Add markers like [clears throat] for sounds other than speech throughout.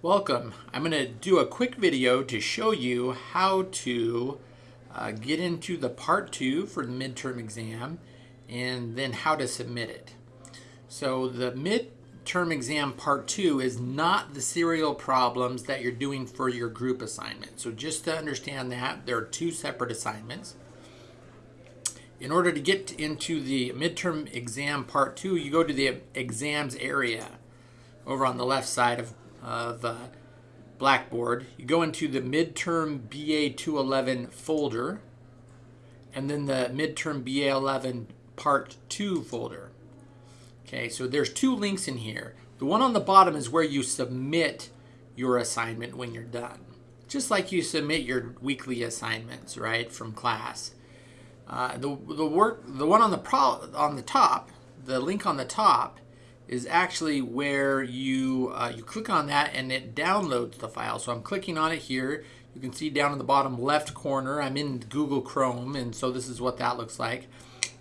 Welcome. I'm going to do a quick video to show you how to uh, get into the part two for the midterm exam and then how to submit it. So the midterm exam part two is not the serial problems that you're doing for your group assignment. So just to understand that, there are two separate assignments. In order to get into the midterm exam part two, you go to the exams area over on the left side of, of uh, Blackboard. You go into the midterm BA 211 folder and then the midterm BA 11 part 2 folder. Okay, so there's two links in here. The one on the bottom is where you submit your assignment when you're done. Just like you submit your weekly assignments, right, from class. Uh, the the work the one on the pro, on the top, the link on the top, is actually where you uh, you click on that and it downloads the file. So I'm clicking on it here. You can see down in the bottom left corner. I'm in Google Chrome, and so this is what that looks like.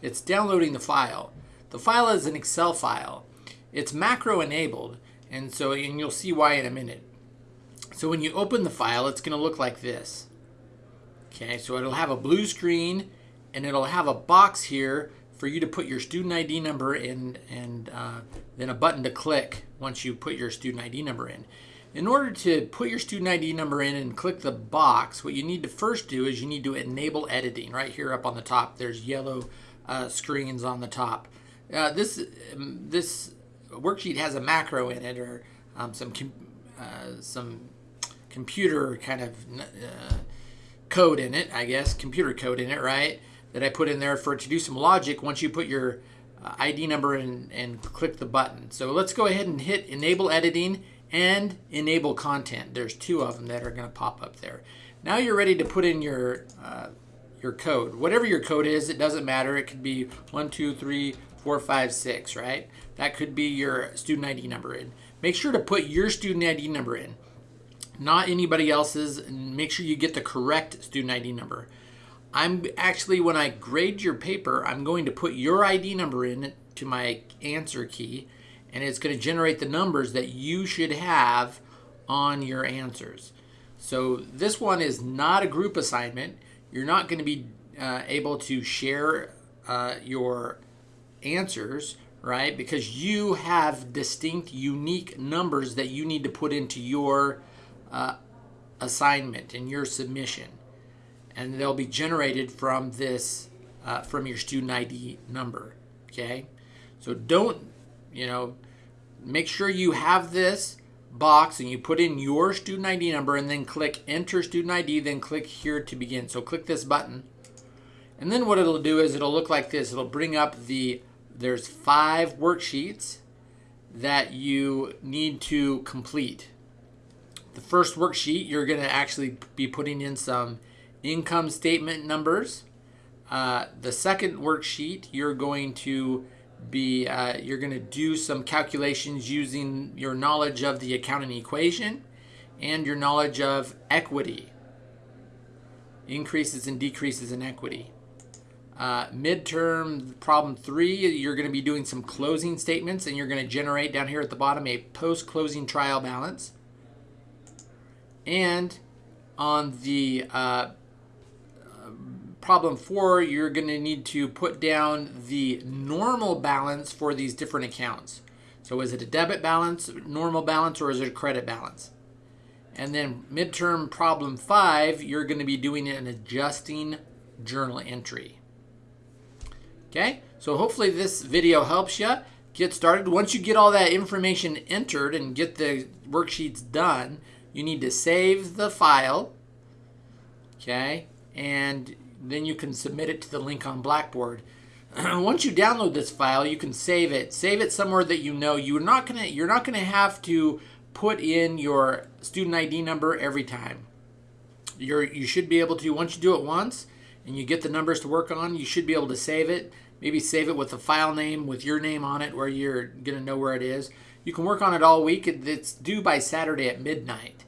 It's downloading the file. The file is an Excel file. It's macro enabled, and so and you'll see why in a minute. So when you open the file, it's going to look like this. Okay, so it'll have a blue screen and it'll have a box here for you to put your student ID number in and uh, then a button to click once you put your student ID number in. In order to put your student ID number in and click the box, what you need to first do is you need to enable editing. Right here up on the top, there's yellow uh, screens on the top. Uh, this, um, this worksheet has a macro in it or um, some, com uh, some computer kind of uh, code in it, I guess, computer code in it, right? That I put in there for to do some logic once you put your uh, ID number in and click the button. So let's go ahead and hit enable editing and enable content. There's two of them that are going to pop up there. Now you're ready to put in your uh, your code. Whatever your code is, it doesn't matter. It could be one, two, three, four, five, six, right? That could be your student ID number in. Make sure to put your student ID number in, not anybody else's, and make sure you get the correct student ID number. I'm actually, when I grade your paper, I'm going to put your ID number in to my answer key, and it's going to generate the numbers that you should have on your answers. So this one is not a group assignment. You're not going to be uh, able to share uh, your answers, right? Because you have distinct, unique numbers that you need to put into your uh, assignment and your submission and they'll be generated from this, uh, from your student ID number, okay? So don't, you know, make sure you have this box and you put in your student ID number and then click enter student ID, then click here to begin. So click this button. And then what it'll do is it'll look like this. It'll bring up the, there's five worksheets that you need to complete. The first worksheet, you're gonna actually be putting in some income statement numbers. Uh, the second worksheet, you're going to be, uh, you're going to do some calculations using your knowledge of the accounting equation and your knowledge of equity, increases and decreases in equity. Uh, midterm problem three, you're going to be doing some closing statements and you're going to generate down here at the bottom a post-closing trial balance. And on the uh, problem four, you're going to need to put down the normal balance for these different accounts. So is it a debit balance, normal balance, or is it a credit balance? And then midterm problem five, you're going to be doing an adjusting journal entry. Okay, so hopefully this video helps you get started. Once you get all that information entered and get the worksheets done, you need to save the file, okay, and then you can submit it to the link on Blackboard. [clears throat] Once you download this file, you can save it. Save it somewhere that you know you're not gonna you're not gonna have to put in your student ID number every time. You're you should be able to once you do it once and you get the numbers to work on, you should be able to save it. Maybe save it with a file name with your name on it where you're gonna know where it is. You can work on it all week. It's due by Saturday at midnight.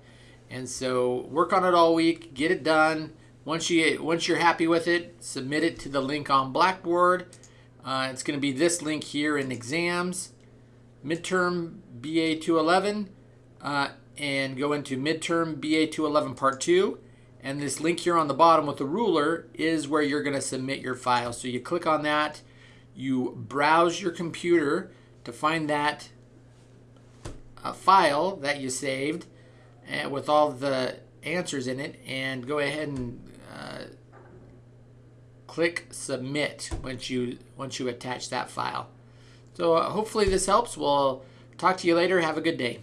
And so work on it all week, get it done once you once you're happy with it, submit it to the link on Blackboard. Uh, it's going to be this link here in exams, midterm BA 211, uh, and go into midterm BA211 part 2 and this link here on the bottom with the ruler is where you're going to submit your file. So you click on that, you browse your computer to find that uh, file that you saved uh, with all the answers in it and go ahead and uh, click submit once you once you attach that file. So uh, hopefully this helps. We'll talk to you later. Have a good day.